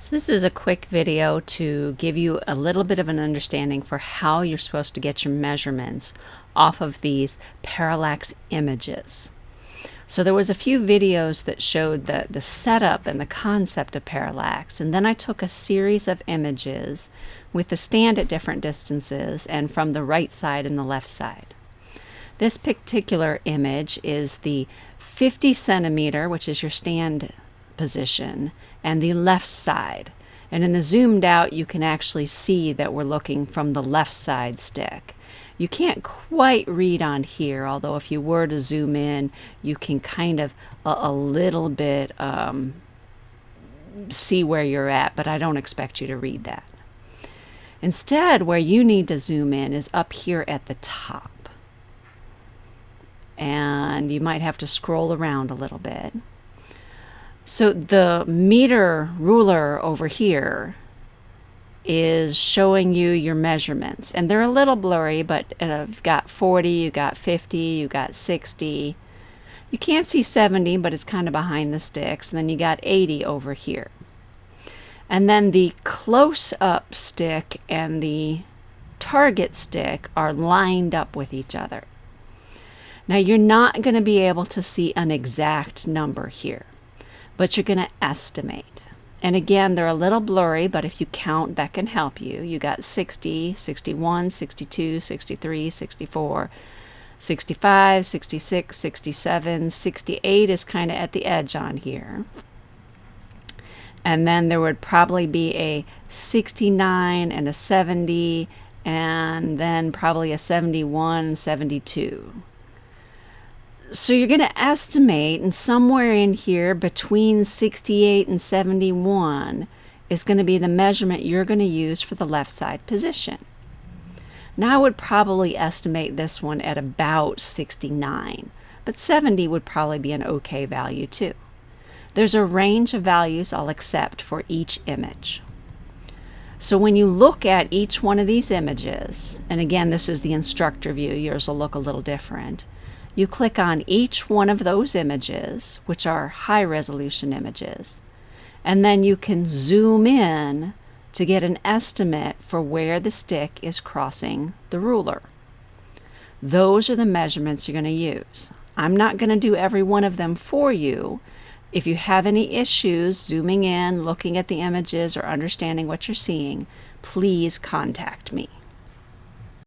So this is a quick video to give you a little bit of an understanding for how you're supposed to get your measurements off of these parallax images. So there was a few videos that showed the, the setup and the concept of parallax, and then I took a series of images with the stand at different distances and from the right side and the left side. This particular image is the 50 centimeter, which is your stand position and the left side. And in the zoomed out, you can actually see that we're looking from the left side stick. You can't quite read on here, although if you were to zoom in, you can kind of a, a little bit um, see where you're at, but I don't expect you to read that. Instead, where you need to zoom in is up here at the top. And you might have to scroll around a little bit. So the meter ruler over here is showing you your measurements. And they're a little blurry, but uh, you've got 40, you've got 50, you've got 60. You can't see 70, but it's kind of behind the sticks. And then you got 80 over here. And then the close-up stick and the target stick are lined up with each other. Now you're not going to be able to see an exact number here but you're going to estimate. And again, they're a little blurry, but if you count, that can help you. You got 60, 61, 62, 63, 64, 65, 66, 67, 68 is kind of at the edge on here. And then there would probably be a 69 and a 70, and then probably a 71, 72. So you're going to estimate, and somewhere in here between 68 and 71 is going to be the measurement you're going to use for the left side position. Now I would probably estimate this one at about 69, but 70 would probably be an okay value too. There's a range of values I'll accept for each image. So when you look at each one of these images, and again this is the instructor view, yours will look a little different, you click on each one of those images, which are high resolution images, and then you can zoom in to get an estimate for where the stick is crossing the ruler. Those are the measurements you're going to use. I'm not going to do every one of them for you. If you have any issues zooming in, looking at the images, or understanding what you're seeing, please contact me.